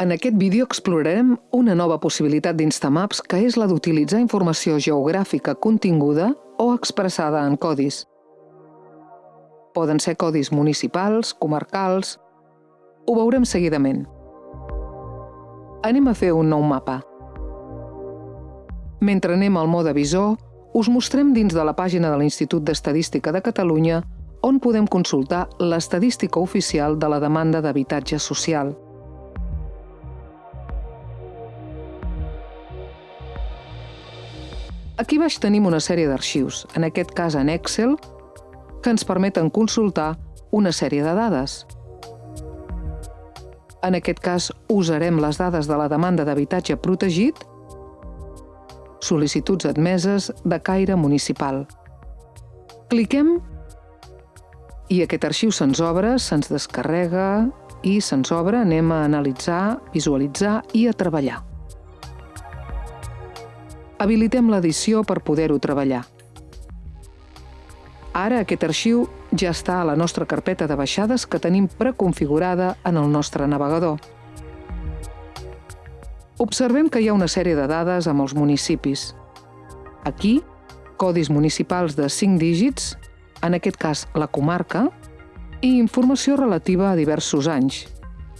En aquest vídeo explorarem una nova possibilitat d'Instamaps que és la d'utilitzar informació geogràfica continguda o expressada en codis. Poden ser codis municipals, comarcals... Ho veurem seguidament. Anem a fer un nou mapa. Mentre anem al mode visor, us mostrem dins de la pàgina de l'Institut d'Estadística de Catalunya on podem consultar l'estadística oficial de la demanda d'habitatge social. Aquí baix tenim una sèrie d'arxius, en aquest cas en Excel, que ens permeten consultar una sèrie de dades. En aquest cas, usarem les dades de la demanda d'habitatge protegit sol·licituds admeses de caire municipal. Cliquem i aquest arxiu se'ns obre, se'ns descarrega i se'ns obre, anem a analitzar, visualitzar i a treballar. Habilitem l'edició per poder-ho treballar. Ara aquest arxiu ja està a la nostra carpeta de baixades que tenim preconfigurada en el nostre navegador. Observem que hi ha una sèrie de dades amb els municipis. Aquí, codis municipals de 5 dígits, en aquest cas la comarca, i informació relativa a diversos anys,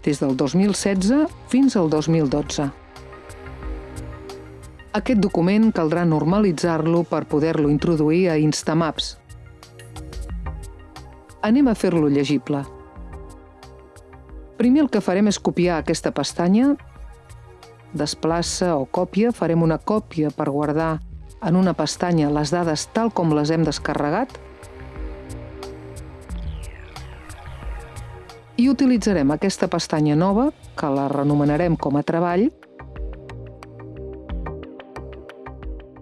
des del 2016 fins al 2012. Aquest document caldrà normalitzar-lo per poder-lo introduir a Instamaps. Anem a fer-lo llegible. Primer el que farem és copiar aquesta pestanya desplaça o còpia, farem una còpia per guardar en una pestanya les dades tal com les hem descarregat i utilitzarem aquesta pestanya nova, que la renomenarem com a treball,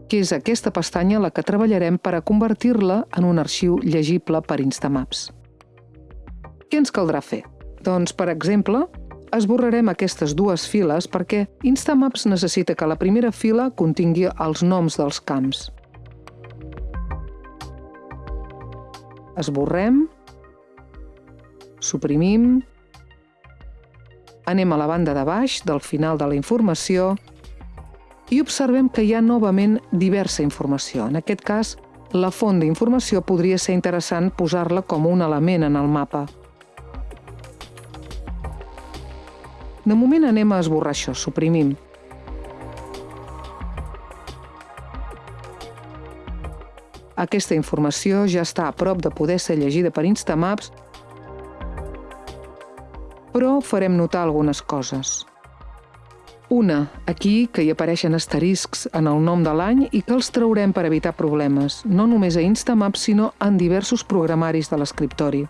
que és aquesta pestanya la que treballarem per a convertir-la en un arxiu llegible per Instamaps. Què ens caldrà fer? Doncs, per exemple, esborrarem aquestes dues files perquè Instamaps necessita que la primera fila contingui els noms dels camps. Esborrem, suprimim, anem a la banda de baix del final de la informació i observem que hi ha novament diversa informació. En aquest cas, la font d'informació podria ser interessant posar-la com un element en el mapa. De moment anem a esborrar això, suprimim. Aquesta informació ja està a prop de poder ser llegida per Instamaps, però farem notar algunes coses. Una, aquí, que hi apareixen asteriscs en el nom de l'any i que els traurem per evitar problemes, no només a Instamaps, sinó en diversos programaris de l'escriptori.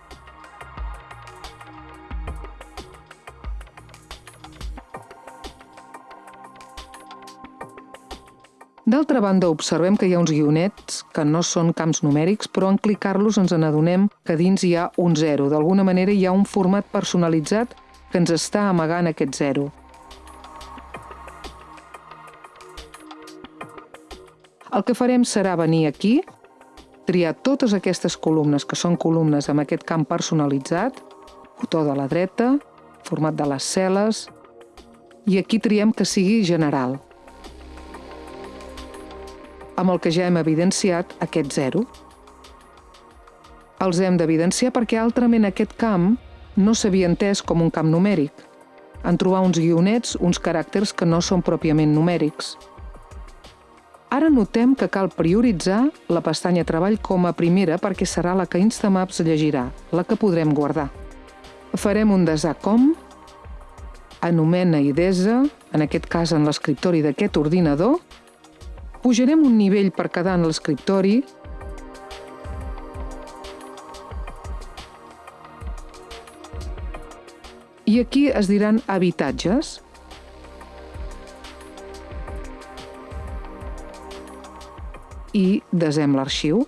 D'altra banda, observem que hi ha uns guionets que no són camps numèrics, però en clicar-los ens n'adonem que dins hi ha un 0. D'alguna manera hi ha un format personalitzat que ens està amagant aquest 0. El que farem serà venir aquí, triar totes aquestes columnes, que són columnes amb aquest camp personalitzat, botó de la dreta, format de les cel·les, i aquí triem que sigui general amb el que ja hem evidenciat aquest 0. Els hem d'evidenciar perquè altrament aquest camp no s'havia entès com un camp numèric. En trobar uns guionets, uns caràcters que no són pròpiament numèrics. Ara notem que cal prioritzar la pestanya Treball com a primera perquè serà la que Instamaps llegirà, la que podrem guardar. Farem un desar com, anomena i desa, en aquest cas en l'escriptori d'aquest ordinador, Pujarem un nivell per quedar en l'escriptori i aquí es diran habitatges. I desem l'arxiu.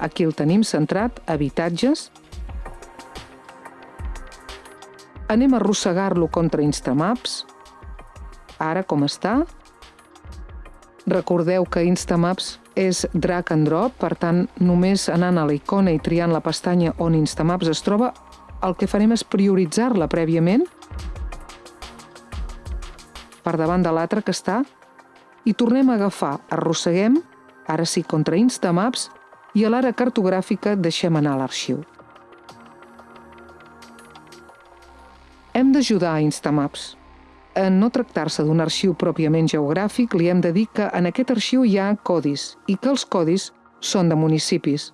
Aquí el tenim centrat, habitatges. Anem a arrossegar-lo contra Instamaps. Ara com està? Recordeu que Instamaps és drag and drop, per tant, només anant a la icona i triant la pestanya on Instamaps es troba, el que farem és prioritzar-la prèviament per davant de l'altre que està i tornem a agafar, arrosseguem, ara sí contra Instamaps, i a l'ara cartogràfica deixem anar l'arxiu. Hem d'ajudar a Instamaps. En no tractar-se d'un arxiu pròpiament geogràfic, li hem de dir que en aquest arxiu hi ha codis i que els codis són de municipis,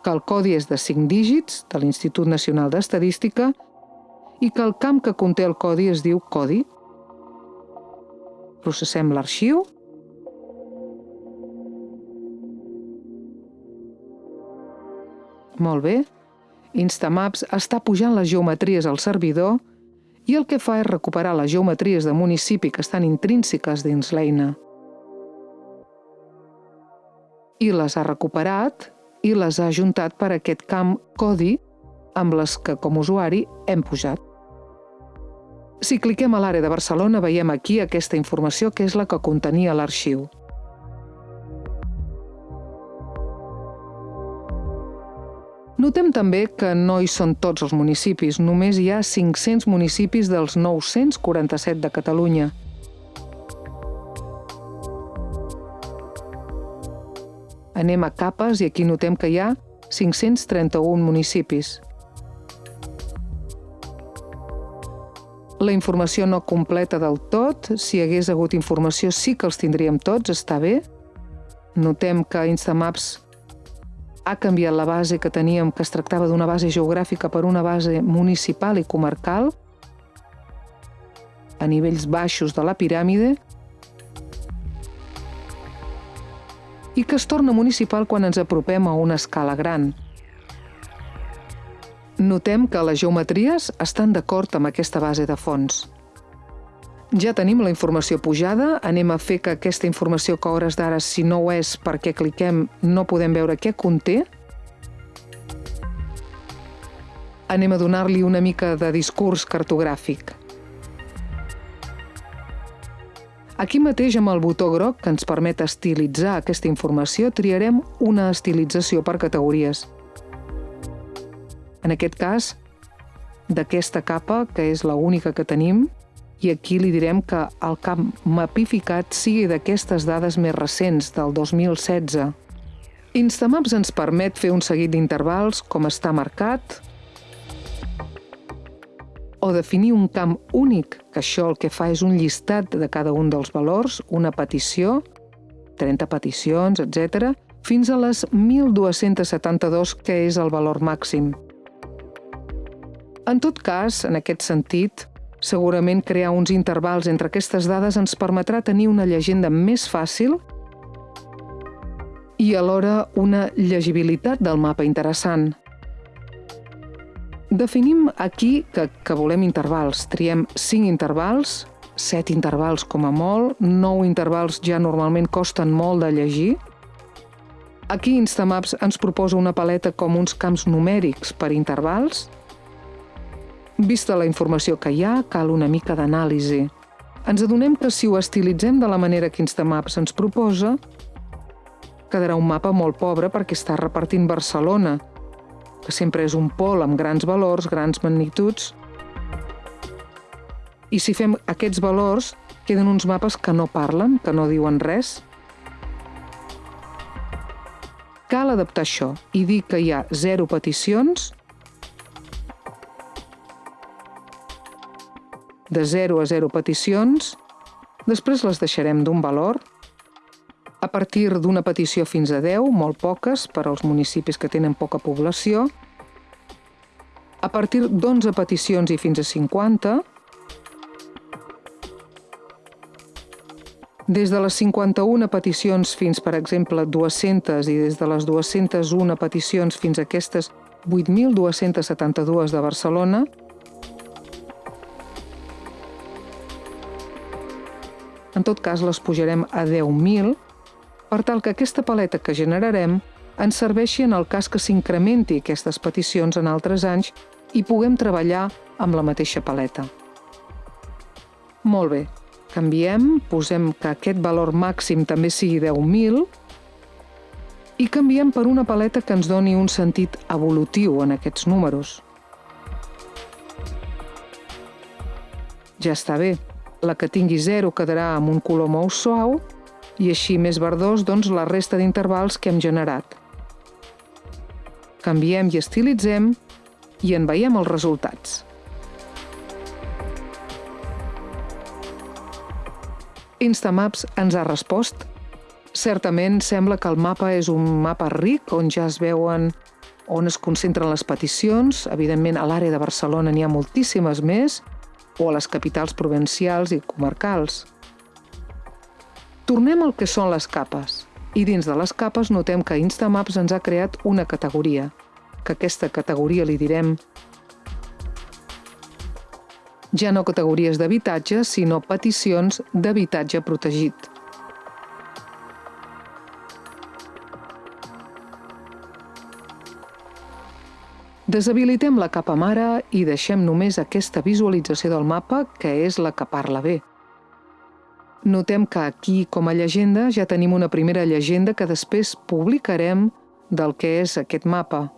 que el codi és de 5 dígits de l'Institut Nacional d'Estadística i que el camp que conté el codi es diu codi. Processem l'arxiu Molt bé. Instamaps està pujant les geometries al servidor i el que fa és recuperar les geometries de municipi que estan intrínseques dins l'eina. I les ha recuperat i les ha ajuntat per aquest camp codi amb les que com usuari hem pujat. Si cliquem a l'àrea de Barcelona veiem aquí aquesta informació que és la que contenia l'arxiu. Notem també que no hi són tots els municipis, només hi ha 500 municipis dels 947 de Catalunya. Anem a capes i aquí notem que hi ha 531 municipis. La informació no completa del tot, si hagués hagut informació sí que els tindríem tots, està bé. Notem que Instamaps ha canviat la base que teníem, que es tractava d'una base geogràfica per una base municipal i comarcal, a nivells baixos de la piràmide, i que es torna municipal quan ens apropem a una escala gran. Notem que les geometries estan d'acord amb aquesta base de fons. Ja tenim la informació pujada, anem a fer que aquesta informació que hores d'ara, si no ho és perquè cliquem, no podem veure què conté. Anem a donar-li una mica de discurs cartogràfic. Aquí mateix, amb el botó groc que ens permet estilitzar aquesta informació, triarem una estilització per categories. En aquest cas, d'aquesta capa, que és la única que tenim, i aquí li direm que el camp mapificat sigui d'aquestes dades més recents, del 2016. Instamaps ens permet fer un seguit d'intervals, com està marcat, o definir un camp únic, que això el que fa és un llistat de cada un dels valors, una petició, 30 peticions, etc., fins a les 1.272, que és el valor màxim. En tot cas, en aquest sentit, Segurament crear uns intervals entre aquestes dades ens permetrà tenir una llegenda més fàcil i alhora una llegibilitat del mapa interessant. Definim aquí que, que volem intervals. Triem 5 intervals, 7 intervals com a molt, 9 intervals ja normalment costen molt de llegir. Aquí Instamaps ens proposa una paleta com uns camps numèrics per intervals, Vista la informació que hi ha, cal una mica d'anàlisi. Ens adonem que si ho estilitzem de la manera que Instamaps ens proposa, quedarà un mapa molt pobre perquè està repartint Barcelona, que sempre és un pol amb grans valors, grans magnituds. I si fem aquests valors, queden uns mapes que no parlen, que no diuen res. Cal adaptar això i dir que hi ha zero peticions de 0 a 0 peticions, després les deixarem d'un valor, a partir d'una petició fins a 10, molt poques per als municipis que tenen poca població, a partir d'11 peticions i fins a 50, des de les 51 peticions fins, per exemple, 200 i des de les 201 peticions fins a aquestes 8.272 de Barcelona, En tot cas, les pujarem a 10.000 per tal que aquesta paleta que generarem ens serveixi en el cas que s'incrementi aquestes peticions en altres anys i puguem treballar amb la mateixa paleta. Molt bé, canviem, posem que aquest valor màxim també sigui 10.000 i canviem per una paleta que ens doni un sentit evolutiu en aquests números. Ja està bé, La que tingui 0 quedarà amb un color molt suau i així més verdós doncs, la resta d'intervals que hem generat. Canviem i estilitzem i en veiem els resultats. Instamaps ens ha respost. Certament sembla que el mapa és un mapa ric on ja es veuen on es concentren les peticions. Evidentment, a l'àrea de Barcelona n'hi ha moltíssimes més, o a les capitals provincials i comarcals. Tornem al que són les capes. I dins de les capes notem que Instamaps ens ha creat una categoria, que aquesta categoria li direm ja no categories d'habitatge, sinó peticions d'habitatge protegit. Deshabilitem la capa mare i deixem només aquesta visualització del mapa, que és la que parla bé. Notem que aquí, com a llegenda, ja tenim una primera llegenda que després publicarem del que és aquest mapa.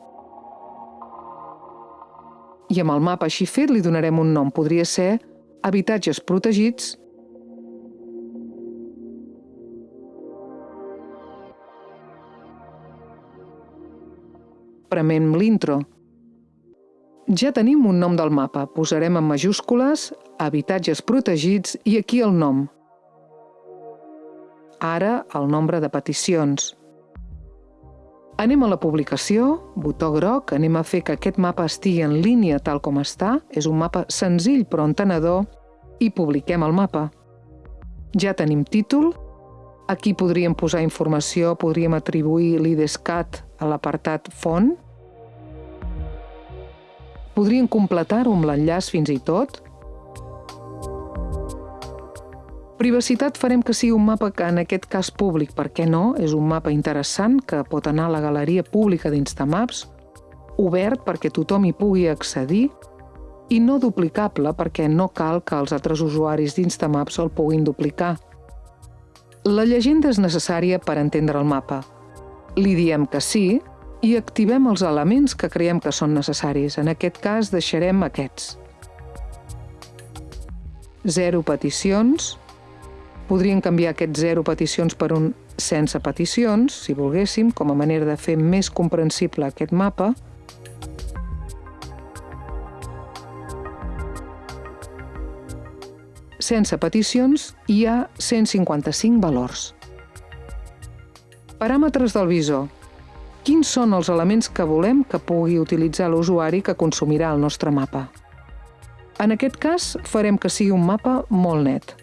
I amb el mapa així fet li donarem un nom. Podria ser habitatges protegits premem l'intro. Ja tenim un nom del mapa. Posarem en majúscules habitatges protegits i aquí el nom. Ara el nombre de peticions. Anem a la publicació, botó groc, anem a fer que aquest mapa estigui en línia tal com està. És un mapa senzill però entenedor i publiquem el mapa. Ja tenim títol. Aquí podríem posar informació, podríem atribuir l'IDESCAT a l'apartat font Podrien completar-ho amb l'enllaç fins i tot? Privacitat farem que sigui un mapa que en aquest cas públic, per què no? És un mapa interessant que pot anar a la galeria pública d'Instamaps, obert perquè tothom hi pugui accedir i no duplicable perquè no cal que els altres usuaris d'Instamaps el puguin duplicar. La llegenda és necessària per entendre el mapa. Li diem que sí i activem els elements que creiem que són necessaris. En aquest cas deixarem aquests. Zero peticions. Podríem canviar aquests zero peticions per un sense peticions, si volguéssim, com a manera de fer més comprensible aquest mapa. Sense peticions hi ha 155 valors. Paràmetres del visor quins són els elements que volem que pugui utilitzar l'usuari que consumirà el nostre mapa. En aquest cas, farem que sigui un mapa molt net.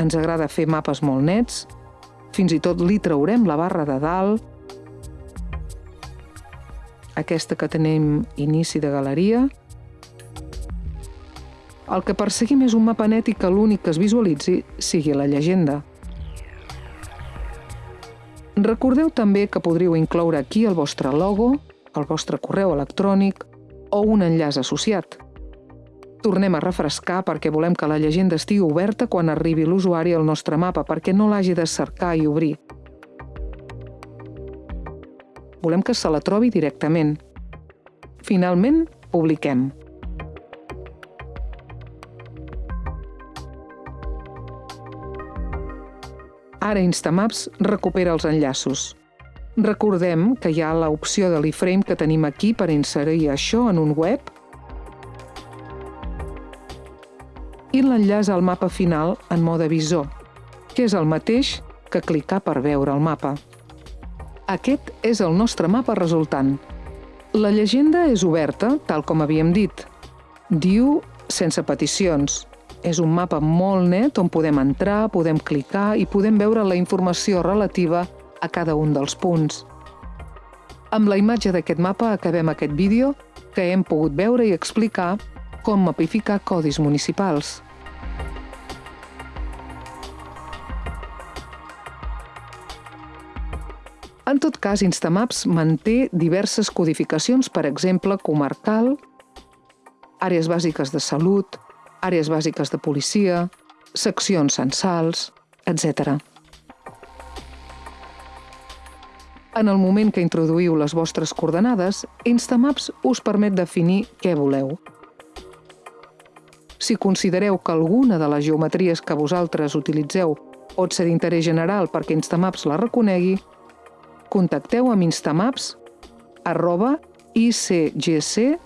Ens agrada fer mapes molt nets, fins i tot li traurem la barra de dalt, aquesta que tenim inici de galeria. El que perseguim és un mapa net i que l'únic que es visualitzi sigui la llegenda. Recordeu també que podríeu incloure aquí el vostre logo, el vostre correu electrònic o un enllaç associat. Tornem a refrescar perquè volem que la llegenda estigui oberta quan arribi l'usuari al nostre mapa perquè no l'hagi de cercar i obrir. Volem que se la trobi directament. Finalment, publiquem. Ara Instamaps recupera els enllaços. Recordem que hi ha l'opció de l'iframe que tenim aquí per inserir això en un web i l'enllaç al mapa final en mode visor, que és el mateix que clicar per veure el mapa. Aquest és el nostre mapa resultant. La llegenda és oberta, tal com havíem dit. Diu sense peticions, és un mapa molt net on podem entrar, podem clicar i podem veure la informació relativa a cada un dels punts. Amb la imatge d'aquest mapa acabem aquest vídeo que hem pogut veure i explicar com mapificar codis municipals. En tot cas, Instamaps manté diverses codificacions, per exemple, comarcal, àrees bàsiques de salut, àrees bàsiques de policia, seccions censals, etc. En el moment que introduïu les vostres coordenades, Instamaps us permet definir què voleu. Si considereu que alguna de les geometries que vosaltres utilitzeu pot ser d'interès general perquè Instamaps la reconegui, contacteu amb instamaps arroba icgc.cat.